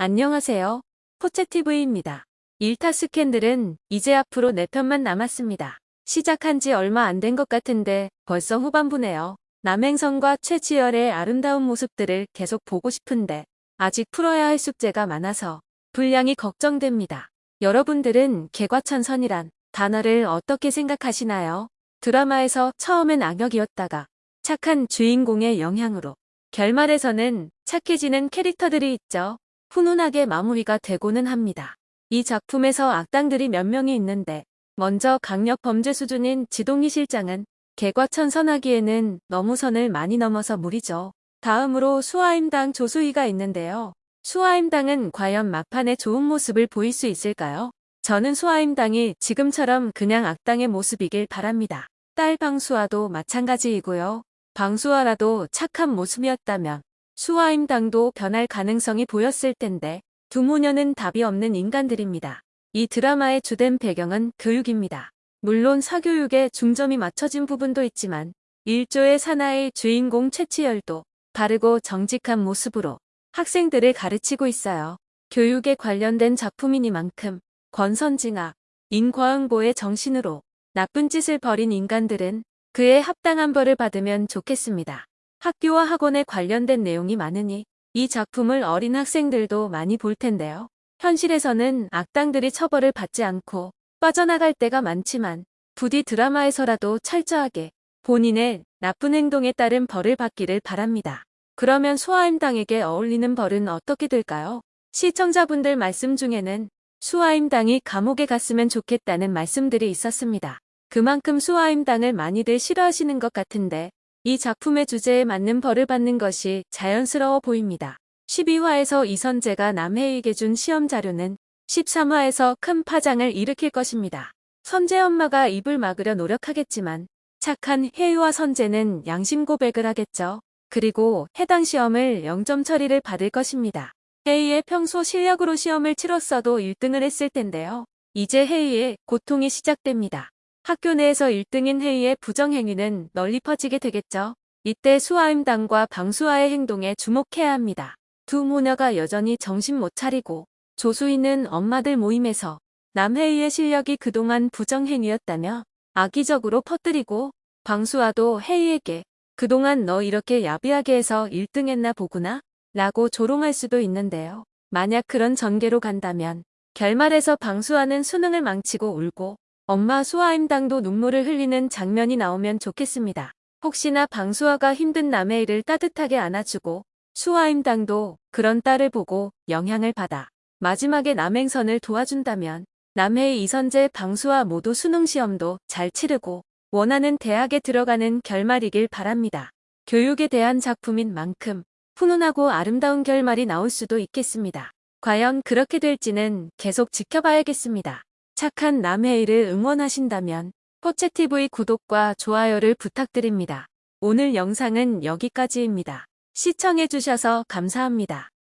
안녕하세요. 포채TV입니다. 일타 스캔들은 이제 앞으로 4편만 남았습니다. 시작한 지 얼마 안 된 것 같은데 벌써 후반부네요. 남행선과 최지열의 아름다운 모습들을 계속 보고 싶은데 아직 풀어야 할 숙제가 많아서 분량이 걱정됩니다. 여러분들은 개과천선이란 단어를 어떻게 생각하시나요? 드라마에서 처음엔 악역이었다가 착한 주인공의 영향으로 결말에서는 착해지는 캐릭터들이 있죠. 훈훈하게 마무리가 되고는 합니다. 이 작품에서 악당들이 몇 명이 있는데 먼저 강력 범죄 수준인 지동희 실장은 개과천선하기에는 너무 선을 많이 넘어서 무리죠. 다음으로 수하임당 조수희가 있는데요. 수하임당은 과연 막판에 좋은 모습을 보일 수 있을까요? 저는 수하임당이 지금처럼 그냥 악당의 모습이길 바랍니다. 딸 방수아도 마찬가지이고요. 방수아라도 착한 모습이었다면 수하임당도 변할 가능성이 보였을 텐데 두 모녀는 답이 없는 인간들입니다. 이 드라마의 주된 배경은 교육입니다. 물론 사교육에 중점이 맞춰진 부분도 있지만 일조의 사나이 주인공 최치열도 바르고 정직한 모습으로 학생들을 가르치고 있어요. 교육에 관련된 작품이니만큼 권선징악, 인과응보의 정신으로 나쁜 짓을 벌인 인간들은 그에 합당한 벌을 받으면 좋겠습니다. 학교와 학원에 관련된 내용이 많으니 이 작품을 어린 학생들도 많이 볼 텐데요. 현실에서는 악당들이 처벌을 받지 않고 빠져나갈 때가 많지만 부디 드라마에서라도 철저하게 본인의 나쁜 행동에 따른 벌을 받기를 바랍니다. 그러면 수하임당에게 어울리는 벌은 어떻게 될까요? 시청자분들 말씀 중에는 수하임당이 감옥에 갔으면 좋겠다는 말씀들이 있었습니다. 그만큼 수하임당을 많이들 싫어하시는 것 같은데 이 작품의 주제에 맞는 벌을 받는 것이 자연스러워 보입니다. 12화에서 이선재가 남해에게 준 시험 자료는 13화에서 큰 파장을 일으킬 것입니다. 선재 엄마가 입을 막으려 노력하겠지만 착한 혜유와 선재는 양심 고백을 하겠죠. 그리고 해당 시험을 0점 처리를 받을 것입니다. 혜이의 평소 실력으로 시험을 치렀어도 1등을 했을 텐데요. 이제 혜이의 고통이 시작됩니다. 학교 내에서 1등인 회의의 부정행위는 널리 퍼지게 되겠죠. 이때 수아임당과 방수아의 행동에 주목해야 합니다. 두 모녀가 여전히 정신 못 차리고 조수희는 엄마들 모임에서 남회의의 실력이 그동안 부정행위였다며 악의적으로 퍼뜨리고 방수아도 혜이에게 그동안 너 이렇게 야비하게 해서 1등 했나 보구나 라고 조롱할 수도 있는데요. 만약 그런 전개로 간다면 결말에서 방수아는 수능을 망치고 울고 엄마 수아임당도 눈물을 흘리는 장면이 나오면 좋겠습니다. 혹시나 방수아가 힘든 남의 일을 따뜻하게 안아주고 수아임당도 그런 딸을 보고 영향을 받아 마지막에 남행선을 도와준다면 남해의 이선재 방수아 모두 수능시험도 잘 치르고 원하는 대학에 들어가는 결말이길 바랍니다. 교육에 대한 작품인 만큼 훈훈하고 아름다운 결말이 나올 수도 있겠습니다. 과연 그렇게 될지는 계속 지켜봐야겠습니다. 착한 남해일을 응원하신다면 포채TV 구독과 좋아요를 부탁드립니다. 오늘 영상은 여기까지입니다. 시청해주셔서 감사합니다.